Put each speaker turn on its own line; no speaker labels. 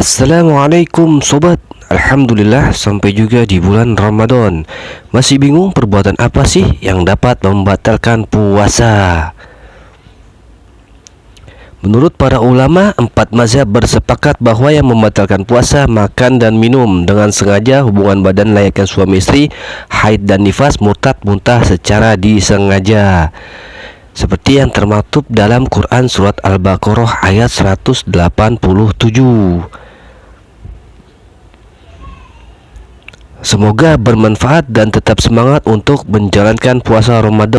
Assalamualaikum sobat. Alhamdulillah sampai juga di bulan Ramadan. Masih bingung perbuatan apa sih yang dapat membatalkan puasa? Menurut para ulama, empat mazhab bersepakat bahwa yang membatalkan puasa makan dan minum dengan sengaja hubungan badan layaknya suami istri, haid dan nifas, murtad, muntah secara disengaja. Seperti yang termaktub dalam Quran surat Al-Baqarah ayat 187 Semoga bermanfaat dan tetap semangat untuk menjalankan puasa Ramadan